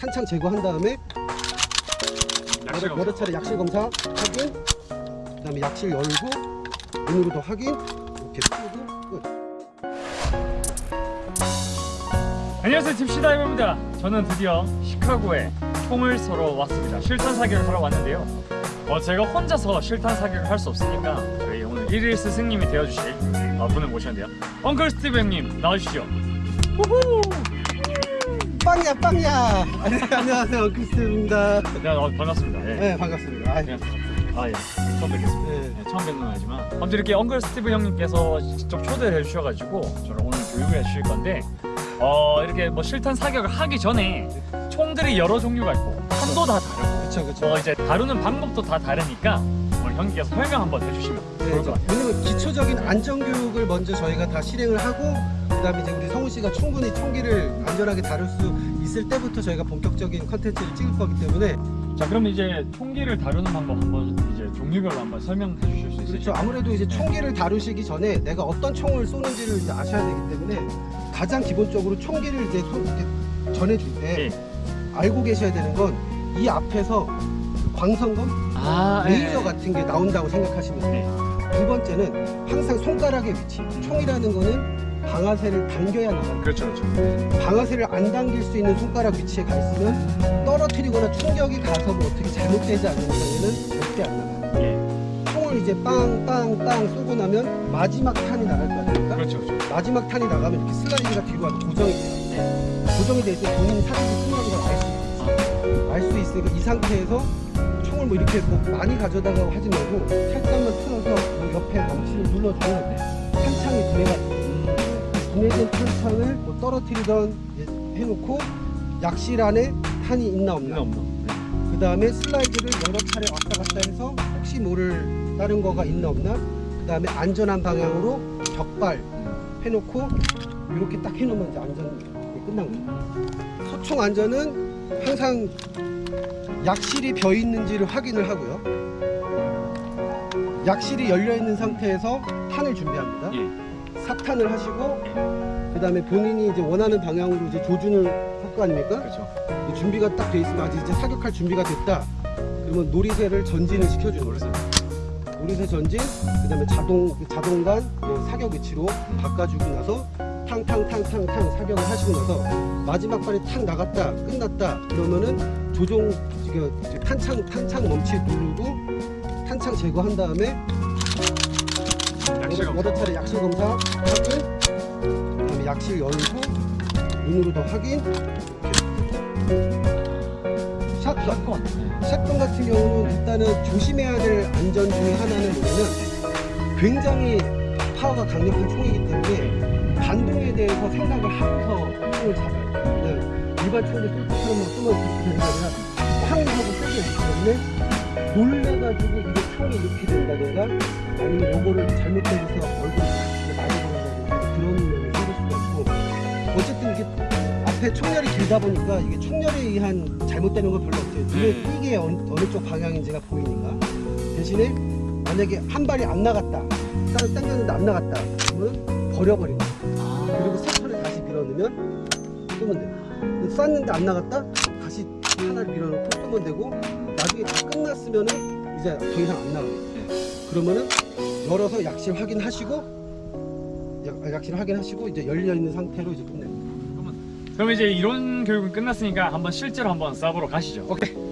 탄창 제거한 다음에 여러, 여러 차례 약실 검사 확인 그 다음에 약실 열고 눈으로 더 확인 이렇게 풀고 끝. 안녕하세요. 딥시다이버입니다. 저는 드디어 시카고에 총을 쏘러 왔습니다. 실탄 사격을 하러 왔는데요. 어, 제가 혼자서 실탄 사격을 할 수 없으니까 저희 오늘 일일 스승님이 되어주실 어, 분을 모셨는데요. Uncle 스티브 형님 나와주시죠. 우후! 빵야 빵야 안녕하세요 크리스입니다 네, 어, 반갑습니다 예. 네 반갑습니다 아, 네. 아, 예. 처음 뵙겠습니다 네. 네, 처음 뵙는 거지만 아무튼 이렇게 엉글 스티브 형님께서 직접 초대를 해주셔가지고 저를 오늘 교육을 해주실 건데 어 이렇게 뭐 실탄 사격을 하기 전에 총들이 여러 종류가 있고 판도 다 다르고 그쵸 그쵸 어 이제 다루는 방법도 다 다르니까 오늘 형님께서 설명 한번 해주시면 네, 좋을 것 같아요. 왜냐면 기초적인 안전교육을 먼저 저희가 다 실행을 하고 그 다음에 이제 우리 성우 씨가 충분히 총기를 안전하게 다룰 수 있을 때부터 저희가 본격적인 컨텐츠를 찍을 거기 때문에 자 그럼 이제 총기를 다루는 방법 한번 이제 종류별로 한번 설명해 주실 수 그렇죠 있으시죠? 아무래도 이제 총기를 다루시기 전에 내가 어떤 총을 쏘는지를 이제 아셔야 되기 때문에 가장 기본적으로 총기를 이제 전해줄 때 예. 알고 계셔야 되는 건 이 앞에서 그 광선검 아 레이저 같은 게 나온다고 생각하시면 돼요. 두 번째는 항상 손가락의 위치. 총이라는 거는 방아쇠를 당겨야 나가요. 그렇죠 그렇죠. 방아쇠를 안 당길 수 있는 손가락 위치에 가 있으면 떨어뜨리거나 충격이 가서 뭐 어떻게 잘못되지 않는 이상에는 절대 안 나가요. 예. 총을 이제 빵빵빵 쏘고 나면 마지막 탄이 나갈 거 아닙니까? 그렇죠 그렇죠. 마지막 탄이 나가면 이렇게 슬라이드가 뒤로 와서 고정이 돼요. 네. 고정이 돼 있으면 본인이 사진이 끝나는 걸알수 있어요. 알 수 있으니까 이 상태에서 총을 뭐 이렇게 뭐 많이 가져다가 하지 말고 살짝만 틀어서 뭐 옆에 망치를 눌러주면 탄창이 분해가 분해된 탄창을 뭐 떨어뜨리던 해놓고 약실 안에 탄이 있나 없나. 없나 없나. 그 다음에 슬라이드를 여러 차례 왔다 갔다 해서 혹시 모를 다른 거가 있나 없나. 그 다음에 안전한 방향으로 격발 해놓고 이렇게 딱 해놓으면 이제 안전 끝난 거예요 소총 안전은 항상 약실이 벼 있는지를 확인을 하고요. 약실이 열려 있는 상태에서 탄을 준비합니다. 예. 삽탄을 하시고 그 다음에 본인이 이제 원하는 방향으로 이제 조준을 할 거 아닙니까 그렇죠. 준비가 딱 돼 있으면 아직 이제 사격할 준비가 됐다. 그러면 놀이새를 전진을 시켜주는 거예요. 놀이새 전진, 그 다음에 자동 그 자동관 그 사격 위치로 바꿔주고 나서 탕탕탕탕탕 사격을 하시고 나서 마지막 발이 탁 나갔다 끝났다 그러면은 조종 탄창 탄창 멈치 누르고 탄창 제거한 다음에 여러 차례 약실 검사 확인, 그다음에 약실 열고 눈으로 더 확인. 샷건. 샷건. 같은 경우는 일단은 조심해야 될 안전 중에 하나는 뭐냐면 굉장히 파워가 강력한 총이기 때문에 반동에 대해서 생각을 하고서 총을 잡아요. 일반 총을 쏠 때처럼 막 쏘면 그렇게 아니라 쾅 하고 쏘게 되기 때문에 놀래가지고 이게 총이 이렇게 된다든가 아니면 요거를 잘못해서 얼굴이 딱 많이 보인다든가 그런 면이 생길 수가 있고 어쨌든 이게 앞에 총열이 길다 보니까 이게 총열에 의한 잘못되는 건 별로 없어요. 눈에 네. 띄게 어느, 어느 쪽 방향인지가 보이니까. 대신에 만약에 한 발이 안 나갔다. 다른 당겼는데 안 나갔다. 그러면 버려버리는 거예요. 그리고 세 턴을 다시 밀어넣으면 쏘면 돼요. 쐈는데 안 나갔다. 다시 하나를 밀어넣고 쏘면 되고 나중에 다 끝났으면은 이제 더 이상 안 나가요. 그러면은 열어서 약실 확인하시고 약, 약실 확인하시고 이제 열려 있는 상태로 이제 끝내요. 그럼 이제 이론 교육은 끝났으니까 한번 실제로 한번 쏴보러 가시죠. 오케이.